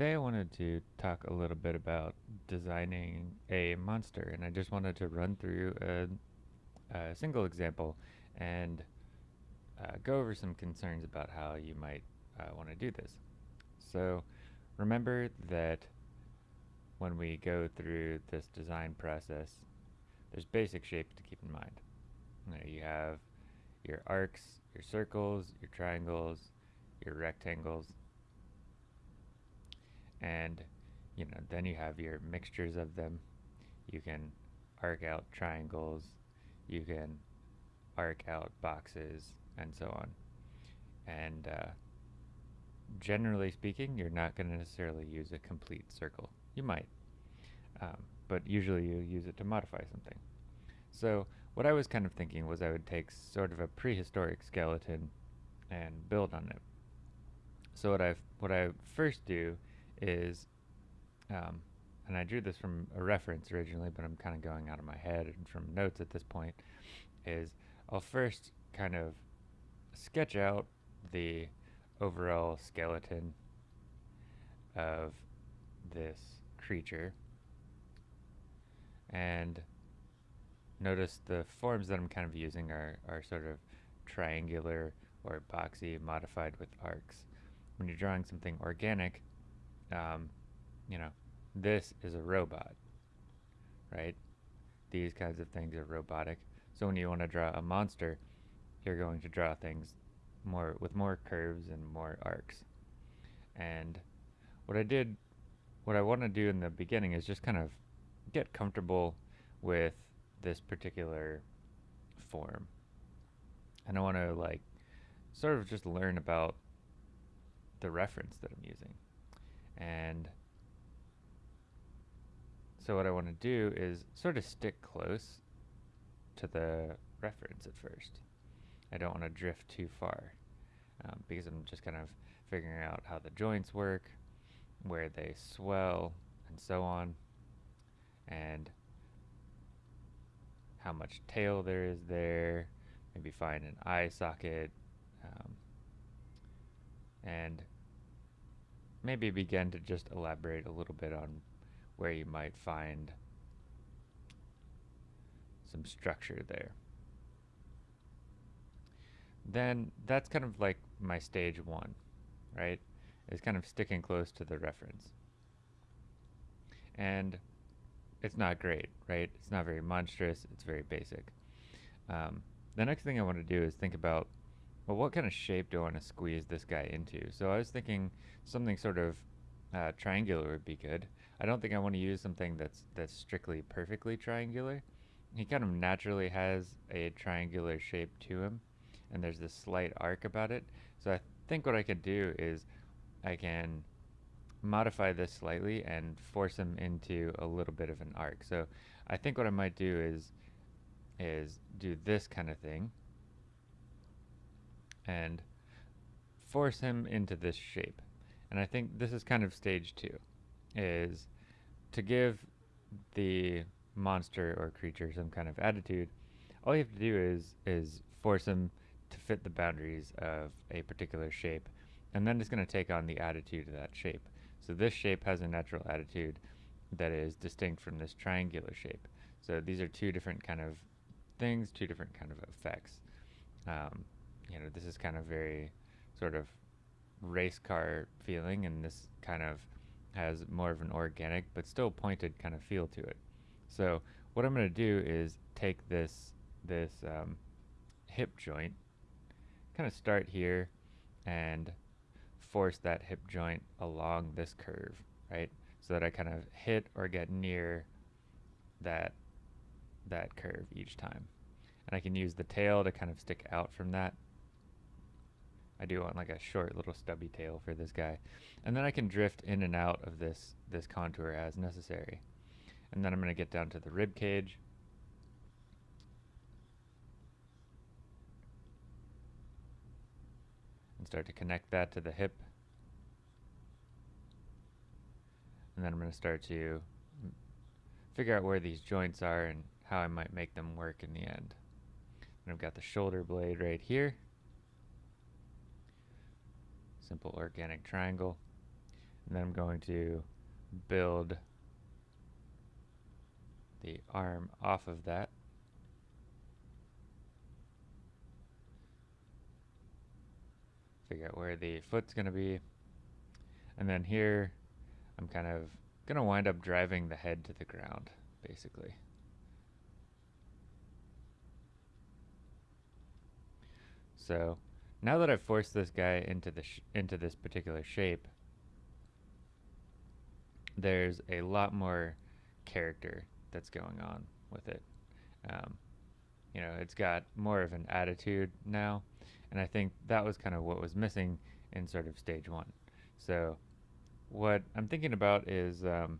today I wanted to talk a little bit about designing a monster and I just wanted to run through a, a single example and uh, go over some concerns about how you might uh, want to do this. So remember that when we go through this design process there's basic shapes to keep in mind. You, know, you have your arcs, your circles, your triangles, your rectangles, and you know then you have your mixtures of them. You can arc out triangles. You can arc out boxes and so on. And uh, generally speaking you're not going to necessarily use a complete circle. You might um, but usually you use it to modify something. So what I was kind of thinking was I would take sort of a prehistoric skeleton and build on it. So what I what I first do is, um, and I drew this from a reference originally, but I'm kind of going out of my head and from notes at this point, is I'll first kind of sketch out the overall skeleton of this creature and notice the forms that I'm kind of using are, are sort of triangular or boxy modified with arcs. When you're drawing something organic, um, you know, this is a robot, right? These kinds of things are robotic. So when you want to draw a monster, you're going to draw things more with more curves and more arcs. And what I did, what I want to do in the beginning is just kind of get comfortable with this particular form. And I want to like sort of just learn about the reference that I'm using. And so what I want to do is sort of stick close to the reference at first. I don't want to drift too far um, because I'm just kind of figuring out how the joints work, where they swell, and so on, and how much tail there is there, maybe find an eye socket, um, and maybe begin to just elaborate a little bit on where you might find some structure there. Then that's kind of like my stage one, right? It's kind of sticking close to the reference. And it's not great, right? It's not very monstrous, it's very basic. Um, the next thing I want to do is think about well, what kind of shape do I want to squeeze this guy into? So I was thinking something sort of uh, triangular would be good. I don't think I want to use something that's that's strictly perfectly triangular. He kind of naturally has a triangular shape to him, and there's this slight arc about it. So I think what I could do is I can modify this slightly and force him into a little bit of an arc. So I think what I might do is is do this kind of thing and force him into this shape. And I think this is kind of stage two, is to give the monster or creature some kind of attitude, all you have to do is is force him to fit the boundaries of a particular shape, and then it's going to take on the attitude of that shape. So this shape has a natural attitude that is distinct from this triangular shape. So these are two different kind of things, two different kind of effects. Um, you know, this is kind of very sort of race car feeling, and this kind of has more of an organic but still pointed kind of feel to it. So what I'm going to do is take this this um, hip joint, kind of start here, and force that hip joint along this curve, right? So that I kind of hit or get near that that curve each time. And I can use the tail to kind of stick out from that I do want like a short little stubby tail for this guy. And then I can drift in and out of this, this contour as necessary. And then I'm going to get down to the rib cage. And start to connect that to the hip. And then I'm going to start to figure out where these joints are and how I might make them work in the end. And I've got the shoulder blade right here. Simple organic triangle. And then I'm going to build the arm off of that. Figure out where the foot's going to be. And then here, I'm kind of going to wind up driving the head to the ground, basically. So now that I've forced this guy into the into this particular shape, there's a lot more character that's going on with it. Um, you know, it's got more of an attitude now, and I think that was kind of what was missing in sort of stage one. So, what I'm thinking about is um,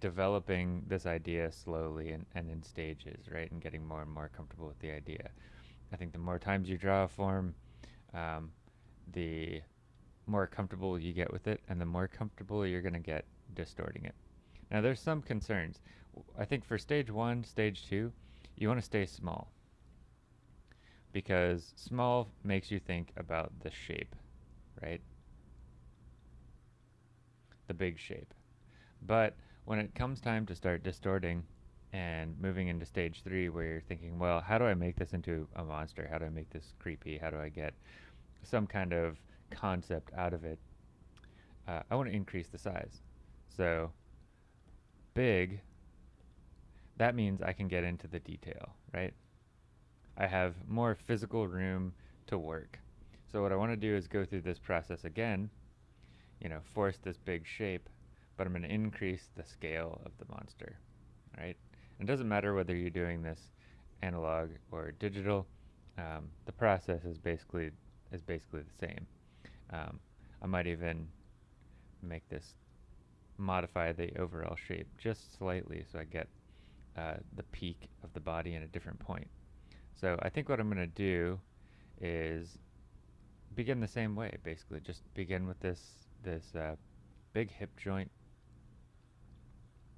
developing this idea slowly and, and in stages, right, and getting more and more comfortable with the idea. I think the more times you draw a form, um, the more comfortable you get with it, and the more comfortable you're going to get distorting it. Now, there's some concerns. I think for stage one, stage two, you want to stay small because small makes you think about the shape, right? The big shape. But when it comes time to start distorting and moving into stage three where you're thinking, well, how do I make this into a monster? How do I make this creepy? How do I get some kind of concept out of it? Uh, I want to increase the size. So big, that means I can get into the detail, right? I have more physical room to work. So what I want to do is go through this process again, you know, force this big shape, but I'm going to increase the scale of the monster, right? It doesn't matter whether you're doing this analog or digital. Um, the process is basically is basically the same. Um, I might even make this modify the overall shape just slightly so I get uh, the peak of the body in a different point. So I think what I'm going to do is begin the same way basically just begin with this this uh, big hip joint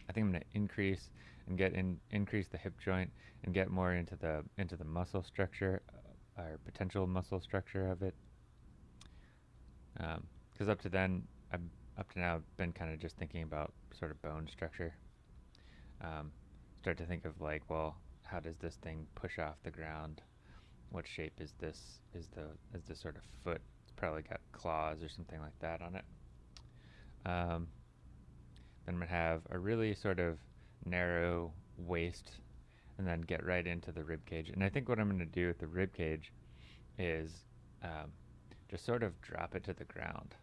I think I'm going to increase and get in increase the hip joint and get more into the into the muscle structure uh, or potential muscle structure of it. Because um, up to then I've up to now I've been kind of just thinking about sort of bone structure. Um, start to think of like well how does this thing push off the ground? What shape is this is the is this sort of foot? It's probably got claws or something like that on it. Um, then I'm gonna have a really sort of narrow waist and then get right into the rib cage. And I think what I'm going to do with the rib cage is um, just sort of drop it to the ground.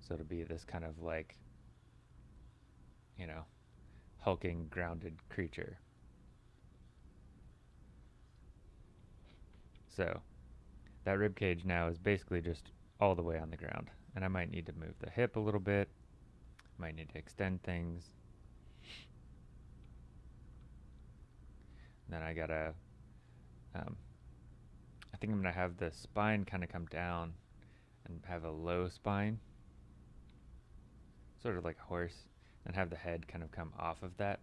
So it'll be this kind of like, you know, hulking, grounded creature. So that rib cage now is basically just all the way on the ground and I might need to move the hip a little bit. Might need to extend things. Then I gotta, um, I think I'm gonna have the spine kind of come down and have a low spine, sort of like a horse, and have the head kind of come off of that.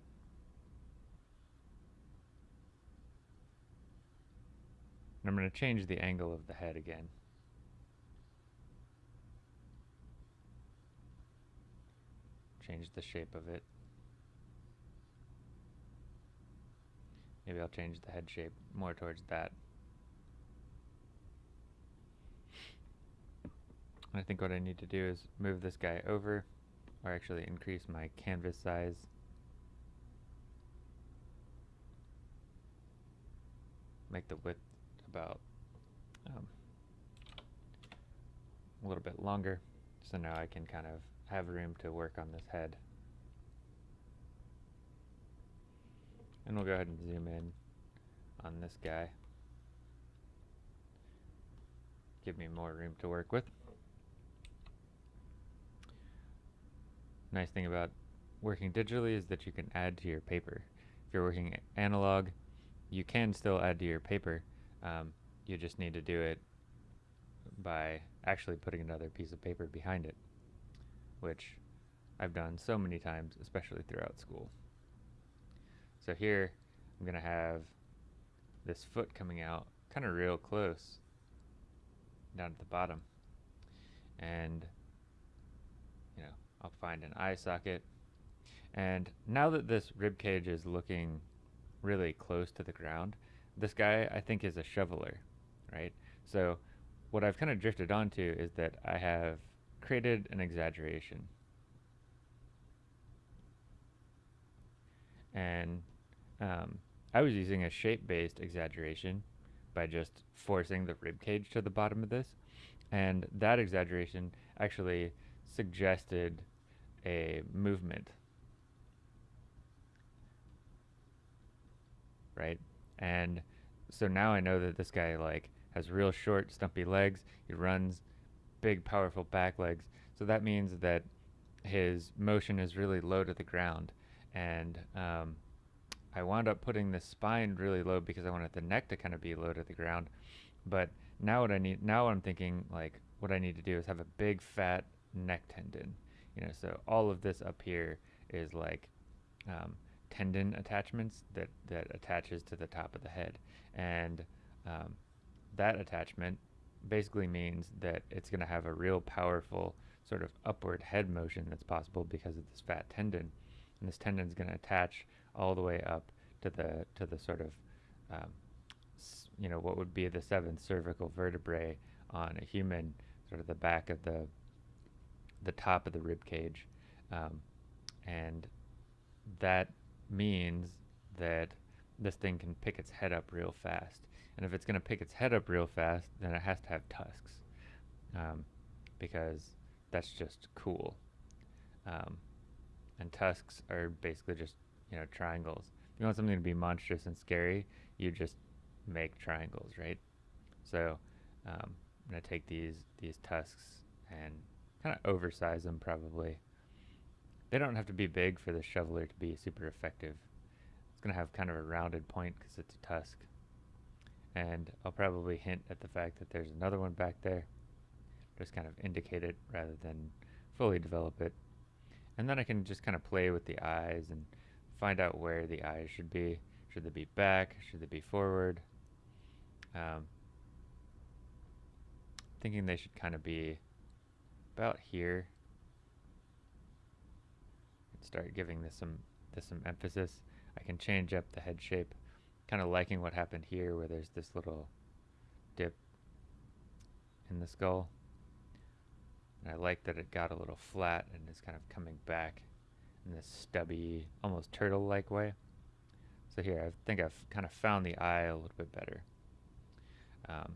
And I'm going to change the angle of the head again. Change the shape of it. Maybe I'll change the head shape more towards that. I think what I need to do is move this guy over, or actually increase my canvas size. Make the width about um, a little bit longer, so now I can kind of have room to work on this head. And we'll go ahead and zoom in on this guy. Give me more room to work with. Nice thing about working digitally is that you can add to your paper. If you're working analog, you can still add to your paper. Um, you just need to do it by actually putting another piece of paper behind it which I've done so many times, especially throughout school. So here, I'm going to have this foot coming out kind of real close down at the bottom. And, you know, I'll find an eye socket. And now that this rib cage is looking really close to the ground, this guy I think is a shoveler, right? So what I've kind of drifted onto is that I have created an exaggeration. And um, I was using a shape-based exaggeration by just forcing the rib cage to the bottom of this. And that exaggeration actually suggested a movement. Right? And so now I know that this guy like has real short, stumpy legs. He runs big, powerful back legs. So that means that his motion is really low to the ground. And um, I wound up putting the spine really low because I wanted the neck to kind of be low to the ground. But now what I need, now I'm thinking like what I need to do is have a big fat neck tendon. You know, so all of this up here is like um, tendon attachments that, that attaches to the top of the head. And um, that attachment basically means that it's going to have a real powerful sort of upward head motion that's possible because of this fat tendon. And this tendon is going to attach all the way up to the to the sort of um, you know what would be the seventh cervical vertebrae on a human, sort of the back of the the top of the rib cage, um, and that means that this thing can pick its head up real fast. And if it's going to pick its head up real fast, then it has to have tusks, um, because that's just cool. Um, and tusks are basically just you know, triangles. If you want something to be monstrous and scary, you just make triangles, right? So um, I'm gonna take these these tusks and kind of oversize them probably. They don't have to be big for the shoveler to be super effective. It's gonna have kind of a rounded point because it's a tusk. And I'll probably hint at the fact that there's another one back there. Just kind of indicate it rather than fully develop it. And then I can just kind of play with the eyes and find out where the eyes should be. Should they be back? Should they be forward? Um, thinking they should kind of be about here. Start giving this some this some emphasis. I can change up the head shape. Kind of liking what happened here where there's this little dip in the skull. And I like that it got a little flat and is kind of coming back in this stubby, almost turtle-like way. So here, I think I've kind of found the eye a little bit better. Um,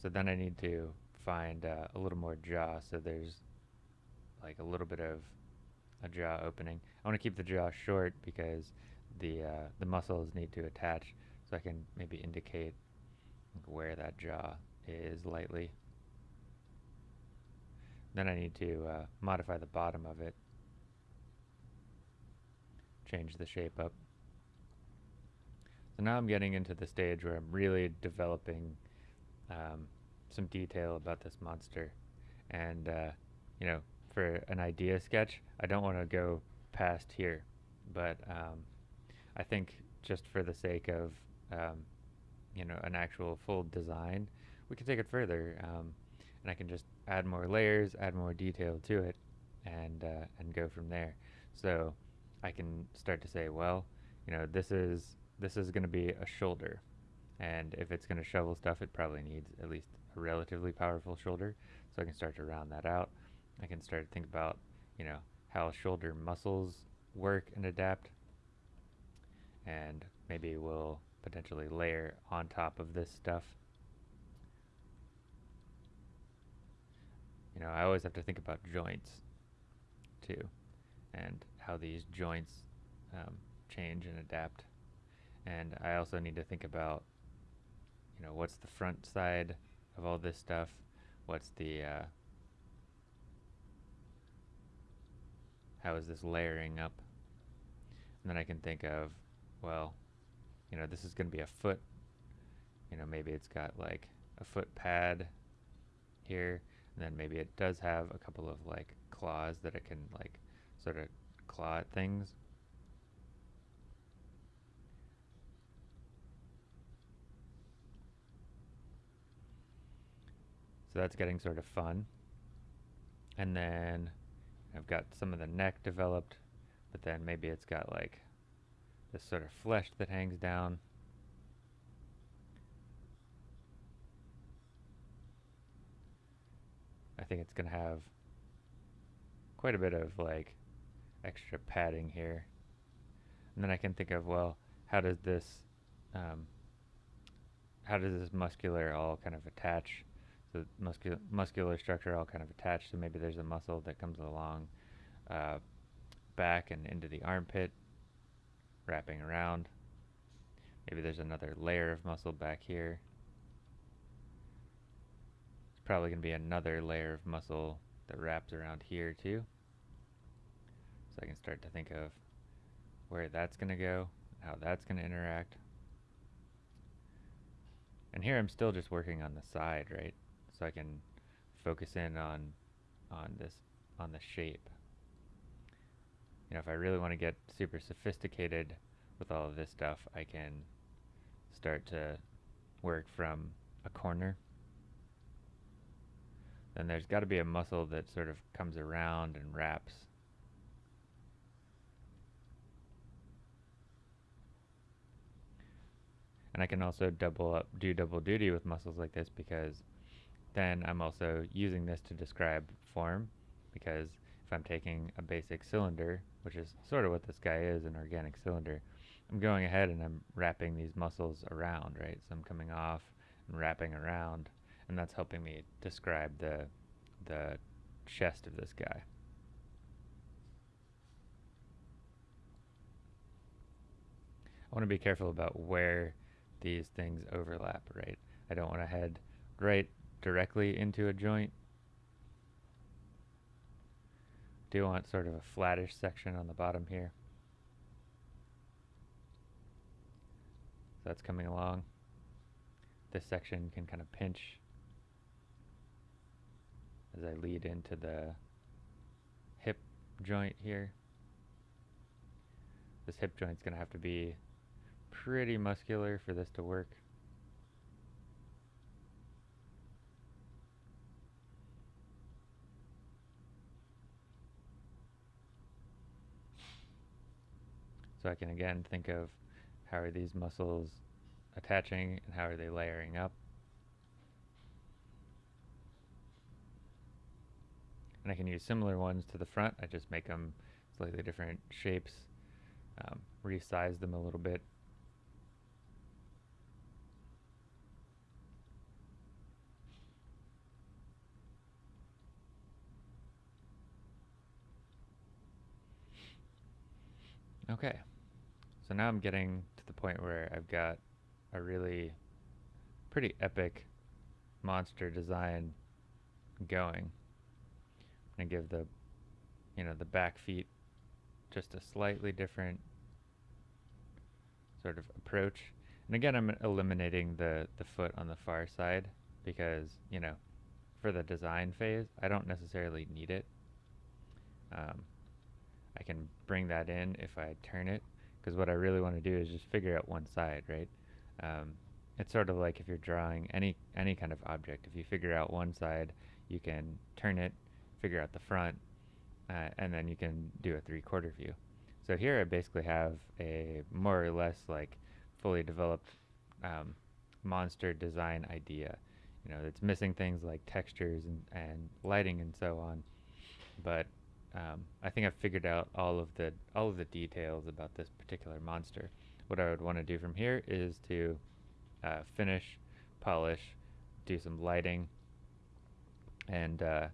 so then I need to find uh, a little more jaw, so there's like a little bit of a jaw opening. I want to keep the jaw short because the uh, the muscles need to attach, so I can maybe indicate where that jaw is lightly. Then I need to uh, modify the bottom of it change the shape up. So now I'm getting into the stage where I'm really developing um, some detail about this monster. And, uh, you know, for an idea sketch, I don't want to go past here. But um, I think just for the sake of, um, you know, an actual full design, we can take it further. Um, and I can just add more layers, add more detail to it, and, uh, and go from there. So I can start to say, well, you know, this is this is going to be a shoulder, and if it's going to shovel stuff, it probably needs at least a relatively powerful shoulder. So I can start to round that out. I can start to think about, you know, how shoulder muscles work and adapt, and maybe we'll potentially layer on top of this stuff. You know, I always have to think about joints too, and how these joints um, change and adapt. And I also need to think about, you know, what's the front side of all this stuff? What's the, uh, how is this layering up? And then I can think of, well, you know, this is going to be a foot. You know, maybe it's got like a foot pad here. And then maybe it does have a couple of like claws that it can like sort of claw at things. So that's getting sort of fun. And then I've got some of the neck developed, but then maybe it's got like this sort of flesh that hangs down. I think it's going to have quite a bit of like extra padding here. And then I can think of, well, how does this, um, how does this muscular all kind of attach? So muscular muscular structure all kind of attached. So maybe there's a muscle that comes along uh, back and into the armpit, wrapping around. Maybe there's another layer of muscle back here. It's probably going to be another layer of muscle that wraps around here too. So I can start to think of where that's going to go, how that's going to interact. And here I'm still just working on the side, right? So I can focus in on on this on the shape. You know, if I really want to get super sophisticated with all of this stuff, I can start to work from a corner. Then there's got to be a muscle that sort of comes around and wraps And I can also double up, do double duty with muscles like this because then I'm also using this to describe form because if I'm taking a basic cylinder, which is sort of what this guy is, an organic cylinder, I'm going ahead and I'm wrapping these muscles around, right? So I'm coming off and wrapping around, and that's helping me describe the, the chest of this guy. I want to be careful about where these things overlap, right? I don't want to head right directly into a joint. Do want sort of a flattish section on the bottom here. So that's coming along. This section can kind of pinch as I lead into the hip joint here. This hip joint's going to have to be pretty muscular for this to work. So I can again think of how are these muscles attaching and how are they layering up. And I can use similar ones to the front. I just make them slightly different shapes, um, resize them a little bit. Okay, so now I'm getting to the point where I've got a really pretty epic monster design going. I'm gonna give the, you know, the back feet just a slightly different sort of approach. And again, I'm eliminating the, the foot on the far side because, you know, for the design phase, I don't necessarily need it. Um, I can bring that in if I turn it because what I really want to do is just figure out one side, right? Um, it's sort of like if you're drawing any any kind of object. If you figure out one side, you can turn it, figure out the front, uh, and then you can do a three-quarter view. So here I basically have a more or less like fully developed um, monster design idea. You know, it's missing things like textures and, and lighting and so on, but um, I think I've figured out all of the all of the details about this particular monster. What I would want to do from here is to uh, finish, polish, do some lighting, and uh,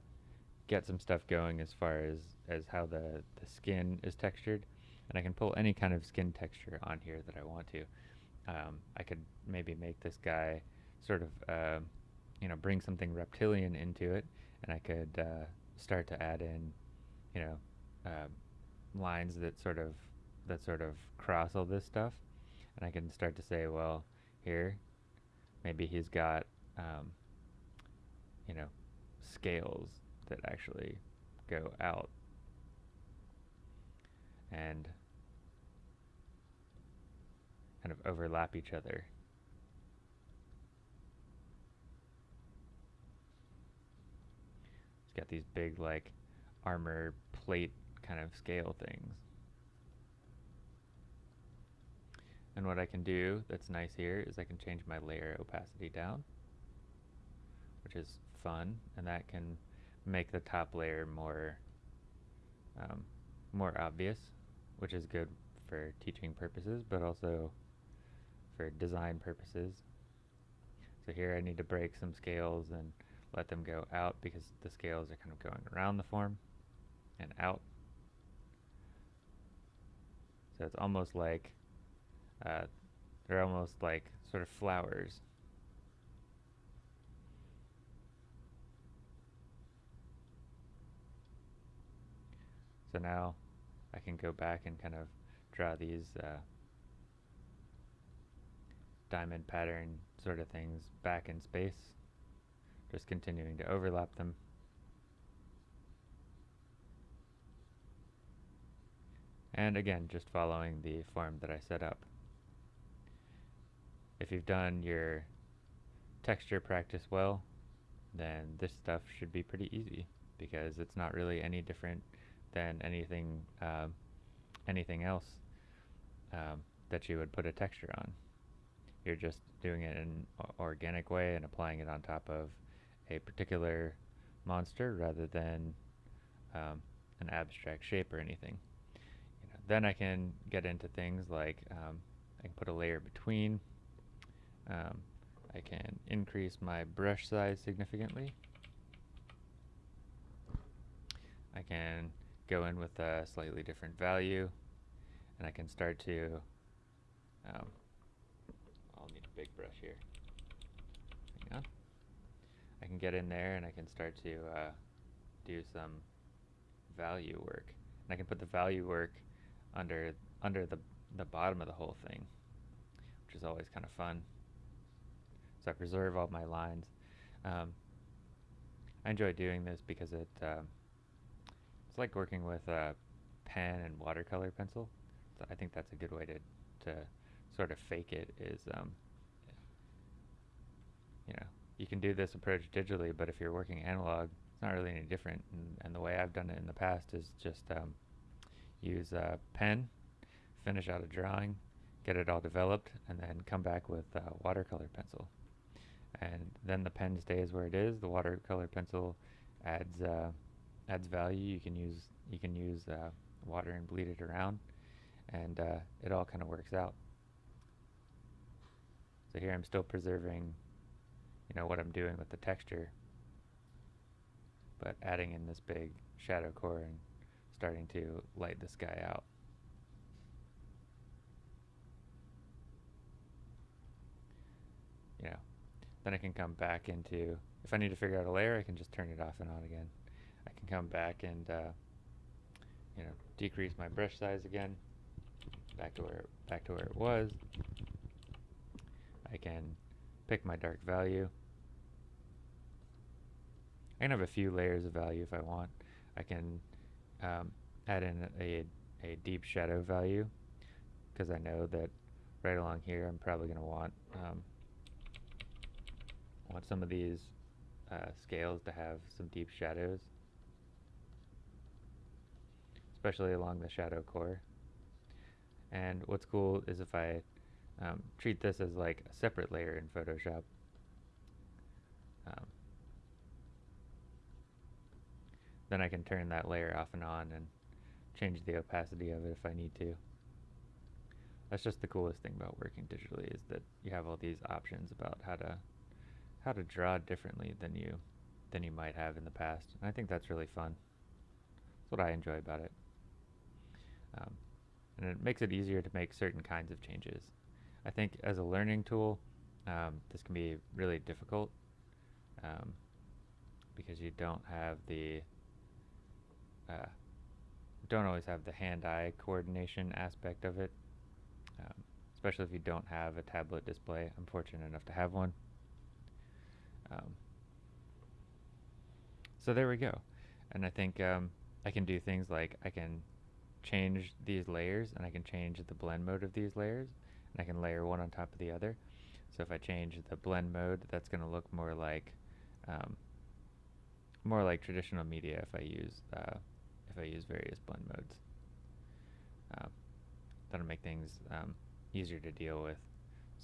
get some stuff going as far as as how the the skin is textured, and I can pull any kind of skin texture on here that I want to. Um, I could maybe make this guy sort of uh, you know bring something reptilian into it, and I could uh, start to add in you know, uh, lines that sort of that sort of cross all this stuff, and I can start to say, well, here, maybe he's got, um, you know, scales that actually go out, and kind of overlap each other. It's got these big like armor plate kind of scale things. And what I can do that's nice here is I can change my layer opacity down, which is fun, and that can make the top layer more um, more obvious, which is good for teaching purposes, but also for design purposes. So here I need to break some scales and let them go out because the scales are kind of going around the form and out. So it's almost like uh, they're almost like sort of flowers. So now I can go back and kind of draw these uh, diamond pattern sort of things back in space, just continuing to overlap them. And again, just following the form that I set up. If you've done your texture practice well, then this stuff should be pretty easy because it's not really any different than anything uh, anything else um, that you would put a texture on. You're just doing it in an organic way and applying it on top of a particular monster rather than um, an abstract shape or anything. Then I can get into things like um, I can put a layer between. Um, I can increase my brush size significantly. I can go in with a slightly different value and I can start to um, I'll need a big brush here hang on I can get in there and I can start to uh, do some value work and I can put the value work under under the the bottom of the whole thing which is always kind of fun. So I preserve all my lines. Um, I enjoy doing this because it uh, it's like working with a pen and watercolor pencil. I think that's a good way to, to sort of fake it is, um, you know, you can do this approach digitally, but if you're working analog, it's not really any different. And, and the way I've done it in the past is just um, use a pen, finish out a drawing, get it all developed, and then come back with a watercolor pencil. And then the pen stays where it is. The watercolor pencil adds uh, adds value. You can use you can use uh, water and bleed it around and uh, it all kind of works out. So here I'm still preserving, you know, what I'm doing with the texture, but adding in this big shadow core and starting to light this guy out. You know, then I can come back into, if I need to figure out a layer, I can just turn it off and on again. I can come back and, uh, you know, decrease my brush size again back to where back to where it was. I can pick my dark value. I can have a few layers of value if I want. I can um, add in a, a deep shadow value because I know that right along here I'm probably going to want um, want some of these uh, scales to have some deep shadows especially along the shadow core and what's cool is if I um, treat this as like a separate layer in Photoshop. Um, then I can turn that layer off and on and change the opacity of it if I need to. That's just the coolest thing about working digitally is that you have all these options about how to how to draw differently than you than you might have in the past. And I think that's really fun. That's what I enjoy about it. Um, and it makes it easier to make certain kinds of changes. I think as a learning tool, um, this can be really difficult um, because you don't have the uh, don't always have the hand-eye coordination aspect of it, um, especially if you don't have a tablet display. I'm fortunate enough to have one. Um, so there we go. And I think um, I can do things like I can change these layers and I can change the blend mode of these layers and I can layer one on top of the other. So if I change the blend mode, that's going to look more like um, more like traditional media if I use uh, if I use various blend modes. Um, that'll make things um, easier to deal with.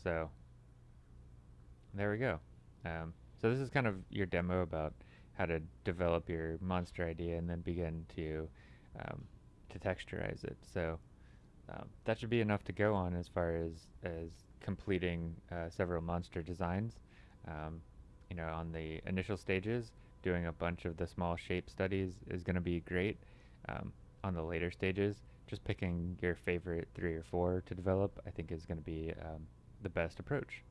So there we go. Um, so this is kind of your demo about how to develop your monster idea and then begin to um, to texturize it. So um, that should be enough to go on as far as as completing uh, several monster designs. Um, you know, on the initial stages, doing a bunch of the small shape studies is going to be great. Um, on the later stages, just picking your favorite three or four to develop, I think is going to be um, the best approach.